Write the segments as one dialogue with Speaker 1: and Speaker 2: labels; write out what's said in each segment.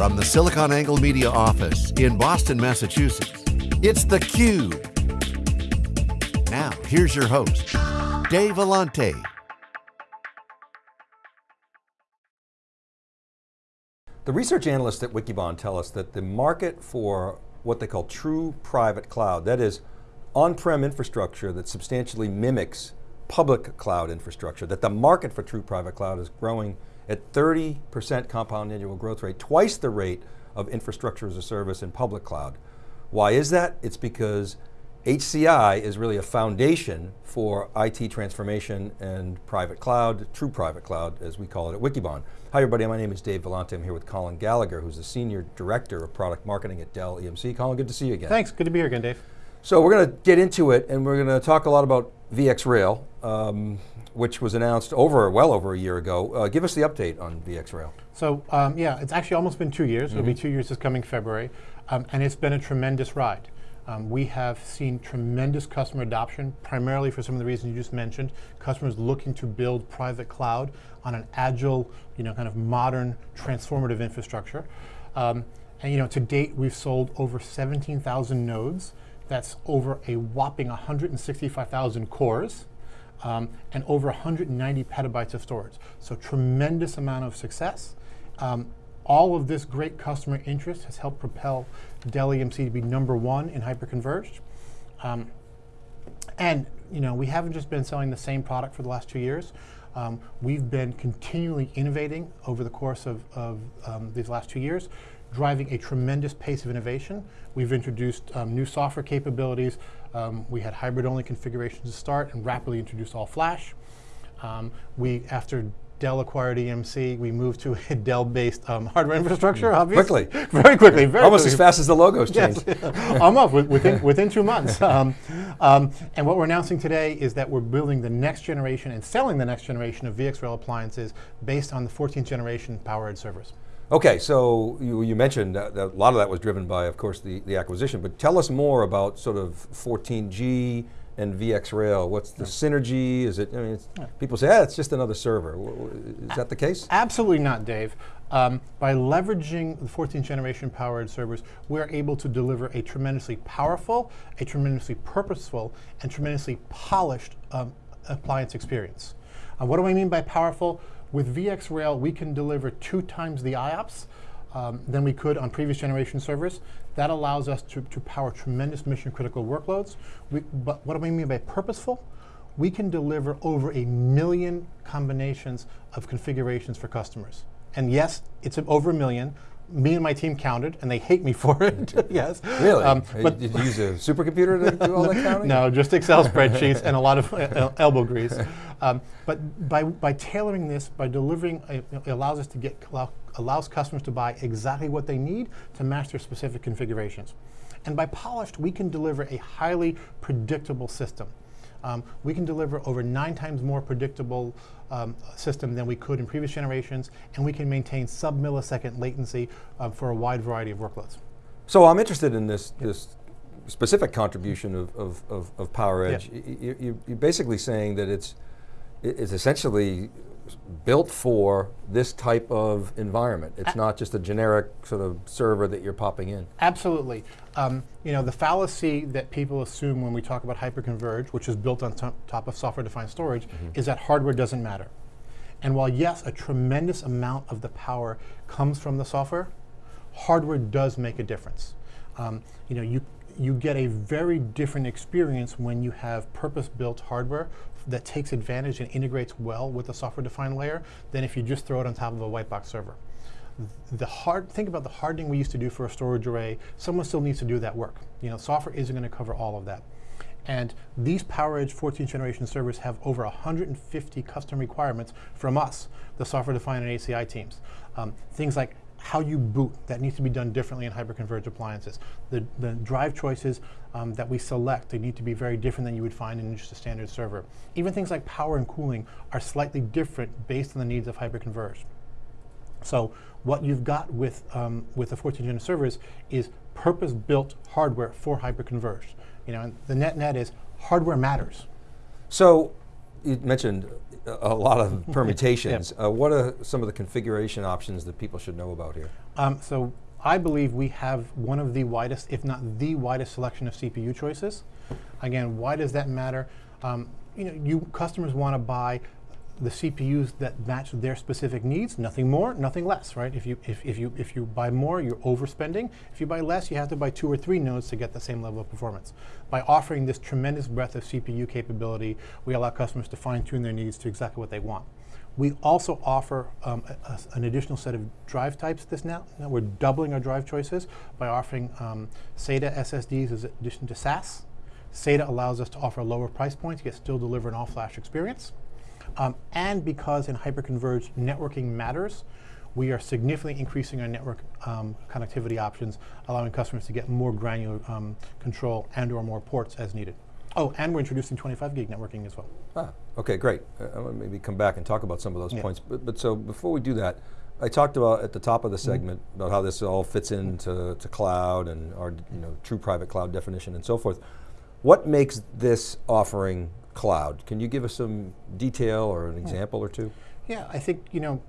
Speaker 1: From the SiliconANGLE Media office in Boston, Massachusetts, it's theCUBE. Now, here's your host, Dave Vellante.
Speaker 2: The research analysts at Wikibon tell us that the market for what they call true private cloud, that is on-prem infrastructure that substantially mimics public cloud infrastructure, that the market for true private cloud is growing at 30% compound annual growth rate, twice the rate of infrastructure as a service in public cloud. Why is that? It's because HCI is really a foundation for IT transformation and private cloud, true private cloud, as we call it at Wikibon. Hi everybody, my name is Dave Vellante. I'm here with Colin Gallagher, who's the Senior Director of Product Marketing at Dell EMC. Colin, good to see you again.
Speaker 3: Thanks, good to be here again, Dave.
Speaker 2: So we're going to get into it and we're going to talk a lot about VxRail, um, which was announced over, well over a year ago. Uh, give us the update on VxRail.
Speaker 3: So um, yeah, it's actually almost been two years. Mm -hmm. It'll be mm-hmm. two years this coming February. Um, and it's been a tremendous ride. Um, we have seen tremendous customer adoption, primarily for some of the reasons you just mentioned. Customers looking to build private cloud on an agile, you know, kind of modern, transformative infrastructure. Um, and you know, to date, we've sold over 17,000 nodes. That's over a whopping 165,000 cores. Um, and over 190 petabytes of storage. So tremendous amount of success. Um, all of this great customer interest has helped propel Dell EMC to be number one in hyperconverged. Um, and you know, we haven't just been selling the same product for the last two years. Um, we've been continually innovating over the course of, of um, these last two years, driving a tremendous pace of innovation. We've introduced um, new software capabilities. Um, we had hybrid-only configurations to start and rapidly introduced all flash. Um, we, after Dell acquired EMC, we moved to a Dell-based um, hardware infrastructure, obviously.
Speaker 2: Quickly.
Speaker 3: Very quickly, very
Speaker 2: Almost
Speaker 3: quickly.
Speaker 2: as fast as the logos changed.
Speaker 3: Yes. Almost, within, within two months. Um, um, and what we're announcing today is that we're building the next generation and selling the next generation of VxRail appliances based on the 14th generation PowerEdge servers.
Speaker 2: Okay, so you, you mentioned that, that a lot of that was driven by, of course, the, the acquisition, but tell us more about sort of 14G, and VxRail? What's the synergy? Is it, I mean, people say, yeah, it's just another server. Is that the case?
Speaker 3: Absolutely not, Dave. Um, by leveraging the 14th generation PowerEdge servers, we're able to deliver a tremendously powerful, a tremendously purposeful, and tremendously polished um, appliance experience. Uh, what do I mean by powerful? With VxRail, we can deliver two times the IOPS um, than we could on previous generation servers. That allows us to, to power tremendous mission critical workloads. We, but what do I mean by purposeful? We can deliver over a million combinations of configurations for customers. And yes, it's over a million. Me and my team counted, and they hate me for it. yes.
Speaker 2: Really? Um, but did you use a supercomputer to do all that counting?
Speaker 3: No, just Excel spreadsheets and a lot of uh, elbow grease. Um, but by by tailoring this, by delivering, it allows us to get allows customers to buy exactly what they need to match their specific configurations. And by polished, we can deliver a highly predictable system. Um, we can deliver over nine times more predictable um, system than we could in previous generations, and we can maintain sub-millisecond latency uh, for a wide variety of workloads.
Speaker 2: So I'm interested in this, this specific contribution of, of, of, of PowerEdge. Yeah. You, are basically saying that it's, it's essentially built for this type of environment. It's a not just a generic sort of server that you're popping in.
Speaker 3: Absolutely. Um, you know, the fallacy that people assume when we talk about hyperconverged, which is built on top of software-defined storage, mm -hmm. is that hardware doesn't matter. And while yes, a tremendous amount of the power comes from the software, hardware does make a difference. Um, you know, you you get a very different experience when you have purpose-built hardware that takes advantage and integrates well with the software-defined layer than if you just throw it on top of a white box server. The hard, think about the hardening we used to do for a storage array. Someone still needs to do that work. You know, software isn't going to cover all of that. And these PowerEdge 14th generation servers have over 150 custom requirements from us, the software-defined and HCI teams. Um, things like how you boot, that needs to be done differently in hyperconverged appliances. The, the drive choices um, that we select, they need to be very different than you would find in just a standard server. Even things like power and cooling are slightly different based on the needs of hyperconverged. So what you've got with, um, with the 14 gen servers is purpose-built hardware for hyperconverged. You know, and the net net is hardware matters.
Speaker 2: So you mentioned a, lot of permutations. Uh, what are some of the configuration options that people should know about here?
Speaker 3: Um, so I believe we have one of the widest, if not the widest selection of CPU choices. Again, why does that matter? Um, you know, you customers want to buy the CPUs that match their specific needs, nothing more, nothing less, right? If you, if, if, you, if you buy more, you're overspending. If you buy less, you have to buy two or three nodes to get the same level of performance. By offering this tremendous breadth of CPU capability, we allow customers to fine tune their needs to exactly what they want. We also offer um, a, a, an additional set of drive types this now. now. We're doubling our drive choices by offering um, SATA SSDs as addition to SAS. SATA allows us to offer lower price points, yet still deliver an all-flash experience. Um, and because in hyperconverged networking matters, we are significantly increasing our network um, connectivity options, allowing customers to get more granular um, control and or more ports as needed. Oh, and we're introducing 25 gig networking as well.
Speaker 2: Ah, okay, great. Uh, I want to maybe come back and talk about some of those
Speaker 3: Yeah.
Speaker 2: points. But, but so before we do that, I talked about at the top of the
Speaker 3: Mm-hmm.
Speaker 2: segment about how this all fits into to cloud and our you know true private cloud definition and so forth. What makes this offering cloud? Can you give us some detail or an example or two?
Speaker 3: Yeah, I think, you know,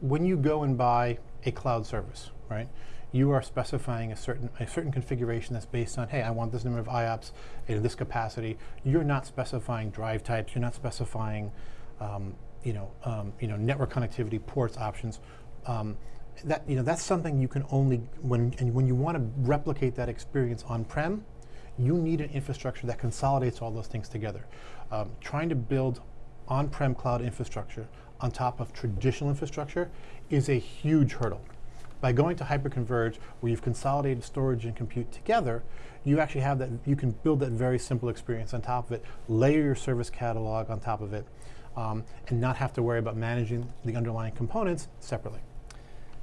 Speaker 3: when you go and buy a cloud service, right, you are specifying a certain, a certain configuration that's based on, hey, I want this number of IOPS in this capacity. You're not specifying drive types, you're not specifying, um, you know, um, you know, network connectivity, ports, options. Um, that, you know, that's something you can only, when, and when you want to replicate that experience on-prem, you need an infrastructure that consolidates all those things together. Um, trying to build on-prem cloud infrastructure on top of traditional infrastructure is a huge hurdle. By going to hyperconverged, where you've consolidated storage and compute together, you actually have that, you can build that very simple experience on top of it, layer your service catalog on top of it, um, and not have to worry about managing the underlying components separately.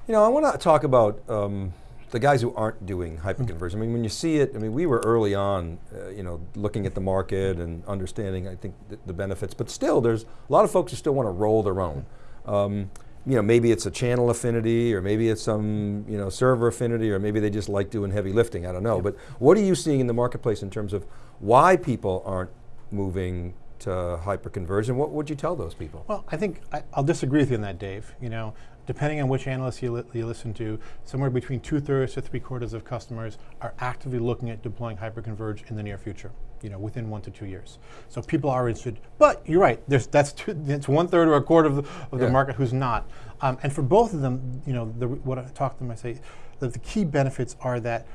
Speaker 2: You know, I want to talk about um, the guys who aren't doing hyperconversion. I mean, when you see it, I mean, we were early on, uh, you know, looking at the market and understanding, I think, th the benefits. But still, there's a lot of folks who still want to roll their own. Um, you know, maybe it's a channel affinity, or maybe it's some, you know, server affinity, or maybe they just like doing heavy lifting. I don't know. But what are you seeing in the marketplace in terms of why people aren't moving to hyperconversion? What would you tell those people?
Speaker 3: Well, I think I, I'll disagree with you on that, Dave. You know, depending on which analyst you, li you listen to, somewhere between two thirds to three quarters of customers are actively looking at deploying hyperconverge in the near future. You know, within one to two years. So people are interested, but you're right. There's that's two, it's one third or a quarter of the, of the market who's not. Um, and for both of them, you know, the, what I talk to them, I say that the key benefits are that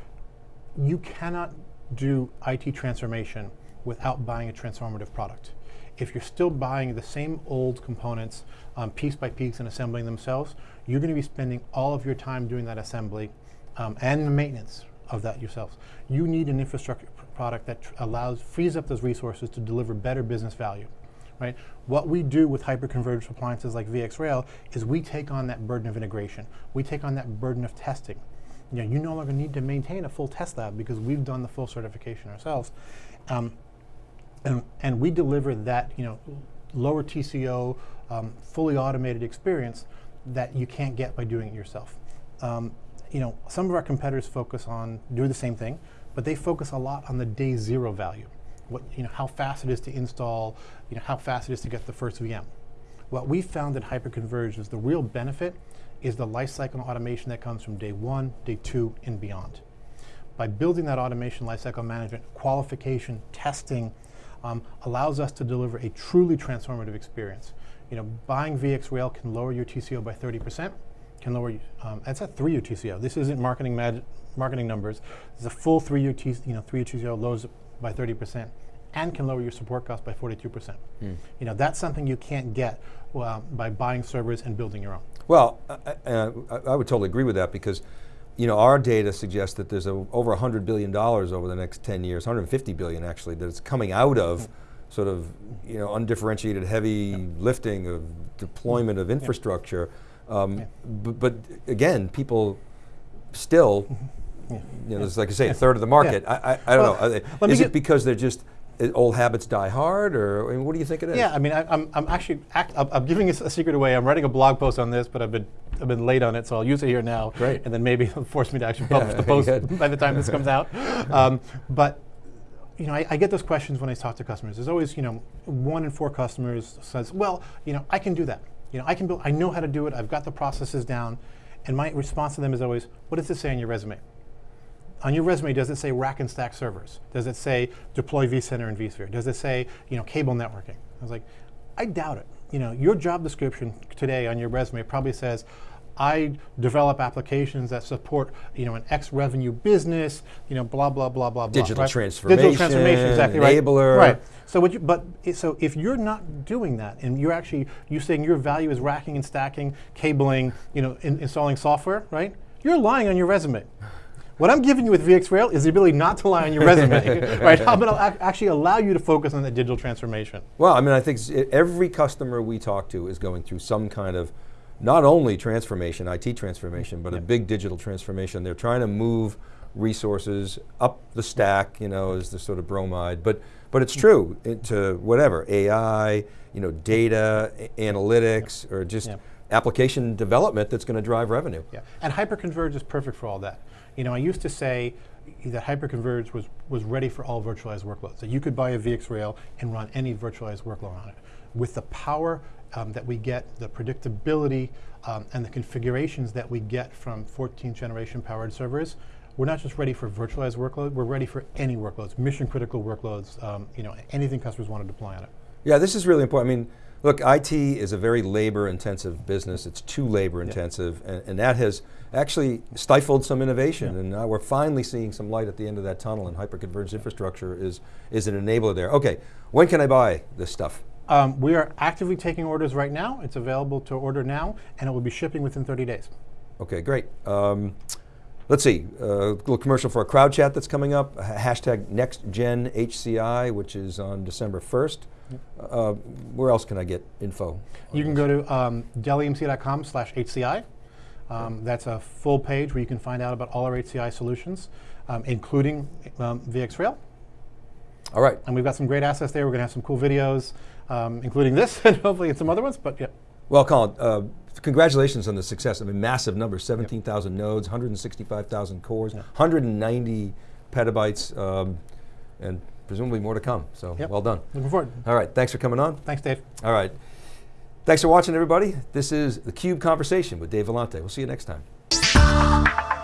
Speaker 3: you cannot do IT transformation without buying a transformative product. If you're still buying the same old components um, piece by piece and assembling themselves, you're going to be spending all of your time doing that assembly um, and the maintenance of that yourselves. You need an infrastructure pr- product that allows, frees up those resources to deliver better business value. Right? What we do with hyperconverged appliances like VxRail is we take on that burden of integration. We take on that burden of testing. You know, you no longer need to maintain a full test lab because we've done the full certification ourselves. Um, and, and we deliver that you know lower TCO, um, fully automated experience that you can't get by doing it yourself. Um, you know, some of our competitors focus on doing the same thing, but they focus a lot on the day zero value. What you know, how fast it is to install, you know, how fast it is to get the first VM. What we found at Hyperconverged is the real benefit is the lifecycle automation that comes from day one, day two, and beyond by building that automation lifecycle management, qualification, testing, um, allows us to deliver a truly transformative experience. You know, buying VxRail can lower your TCO by 30%, can lower, um, that's a three-year TCO. This isn't marketing marketing numbers. It's a full three-year T, you know, three-year TCO lowers by 30% and can lower your support cost by 42%. You know, that's something you can't get uh, by buying servers and building your own.
Speaker 2: Well, I, I, I would totally agree with that because, you know, our data suggests that there's a, over $100 billion over the next 10 years, 150 billion actually, that's coming out of sort of, you know, undifferentiated heavy lifting of deployment of infrastructure. Um, but again, people still, you know, it's like I say, a third of the market. I, I, I don't
Speaker 3: Well,
Speaker 2: know. Are they-
Speaker 3: let me
Speaker 2: Is it because they're just, old habits die hard or I mean, what do you think it is?
Speaker 3: Yeah, I mean, I, I'm, I'm actually, act, I'm, I'm giving a secret away. I'm writing a blog post on this, but I've been, I've been late on it, so I'll use it here now.
Speaker 2: Great.
Speaker 3: And then maybe it'll force me to actually publish
Speaker 2: Yeah,
Speaker 3: the post by the time this comes out. Um, but you know, I, I get those questions when I talk to customers. There's always, you know, one in four customers says, well, you know, I can do that. You know, I can build, I know how to do it. I've got the processes down. And my response to them is always, what does it say on your resume? On your resume, does it say rack and stack servers? Does it say deploy vCenter and vSphere? Does it say, you know, cable networking? I was like, I doubt it. You know, your job description today on your resume probably says, I develop applications that support, you know, an X revenue business, you know, blah blah blah blah blah.
Speaker 2: Digital
Speaker 3: right?
Speaker 2: transformation,
Speaker 3: digital transformation, exactly right.
Speaker 2: enabler.
Speaker 3: right. So, what you, but so if you're not doing that, and you're actually you saying your value is racking and stacking, cabling, you know, in, installing software, right? You're lying on your resume. What I'm giving you with VxRail is the ability not to lie on your resume, right? How about I'll ac- actually allow you to focus on the digital transformation?
Speaker 2: Well, I mean, I think every customer we talk to is going through some kind of not only transformation, IT transformation, but a big digital transformation. They're trying to move resources up the stack, you know, as the sort of bromide. But but it's true eh, into whatever AI, you know, data, analytics, or just application development that's going to drive revenue.
Speaker 3: Yeah, and hyperconverge is perfect for all that. You know, I used to say that hyperconverge was, was ready for all virtualized workloads. That you could buy a VxRail and run any virtualized workload on it. With the power um, that we get, the predictability, um, and the configurations that we get from 14th generation PowerEdge servers, we're not just ready for virtualized workload, we're ready for any workloads, mission critical workloads, um, you know, anything customers want to deploy on it.
Speaker 2: Yeah, this is really important. I mean, look, IT is a very labor intensive business. It's too labor intensive, and, and that has actually stifled some innovation. And now we're finally seeing some light at the end of that tunnel, and hyperconverged infrastructure is, is an enabler there. Okay, when can I buy this stuff?
Speaker 3: Um, we are actively taking orders right now. It's available to order now, and it will be shipping within 30 days.
Speaker 2: Okay, great. Um, let's see, uh, a little commercial for a crowd chat that's coming up, ha- hashtag NextGenHCI, which is on December 1st. Uh, where else can I get info?
Speaker 3: You can go to um, dellemc.com slash HCI. Um, that's a full page where you can find out about all our HCI solutions, um, including um, VxRail.
Speaker 2: All right,
Speaker 3: And we've got some great assets there. We're going to have some cool videos, um, including this, and hopefully some other ones. But yeah,
Speaker 2: Well, Colin, uh, congratulations on the success. I mean, massive numbers, 17,000 nodes, 165,000 cores, 190 petabytes, um, and presumably more to come. So
Speaker 3: Yep.
Speaker 2: well done.
Speaker 3: looking forward.
Speaker 2: All right, thanks for coming on.
Speaker 3: Thanks, Dave.
Speaker 2: All right. Thanks for watching, everybody. This is the Cube Conversation with Dave Vellante. We'll see you next time.